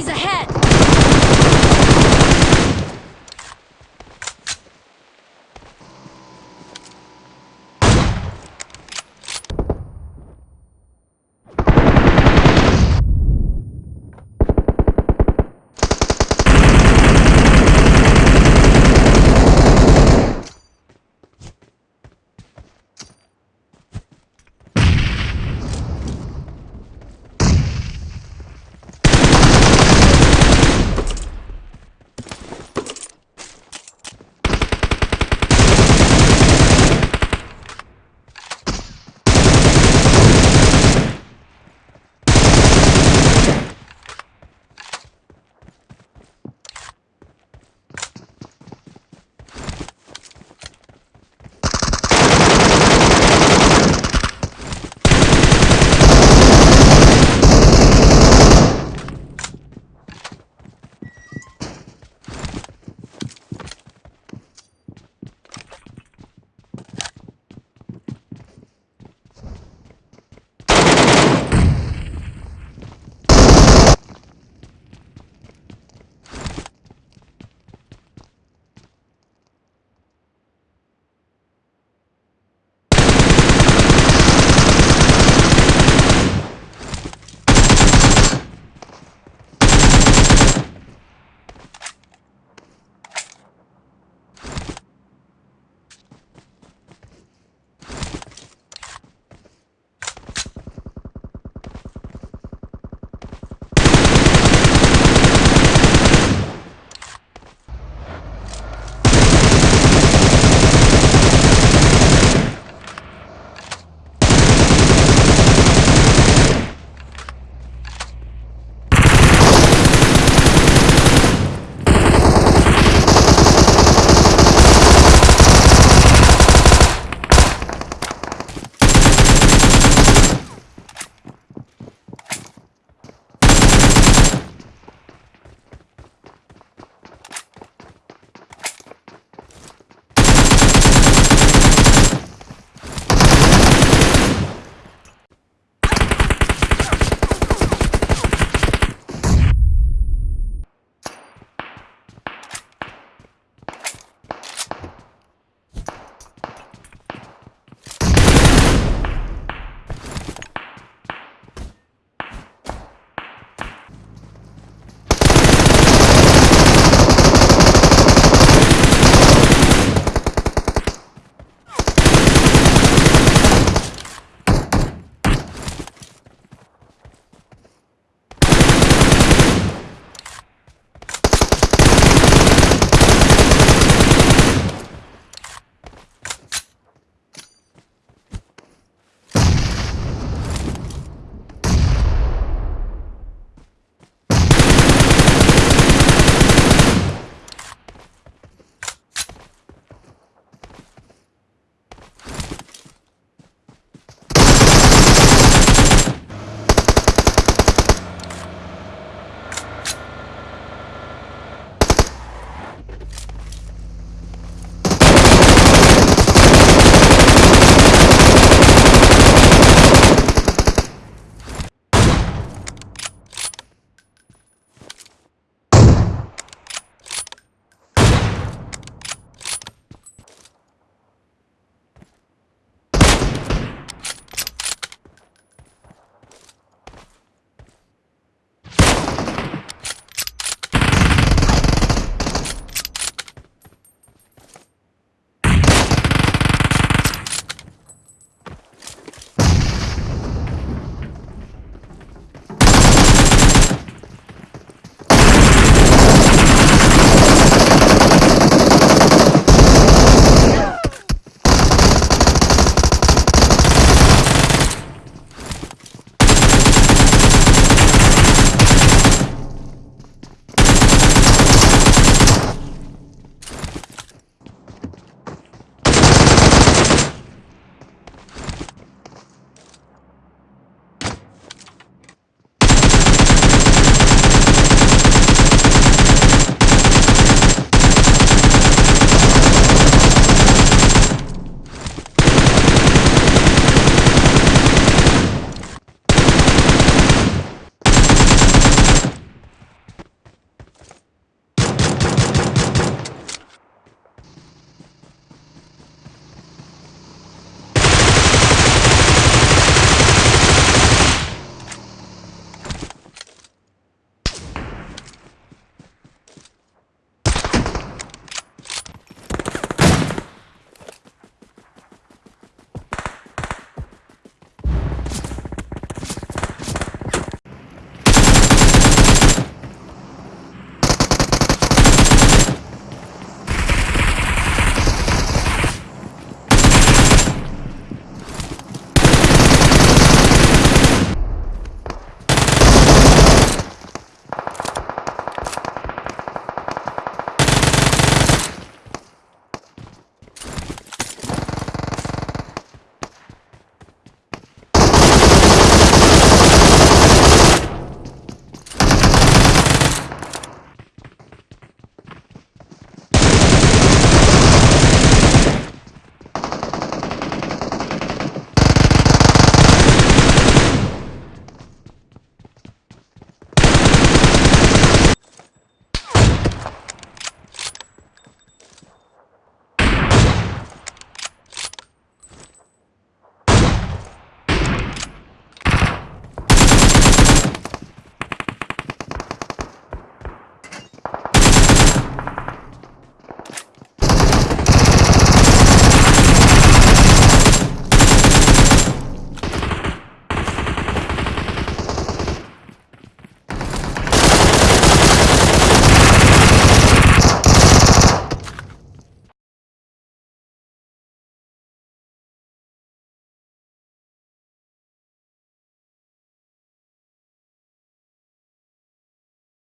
He's ahead!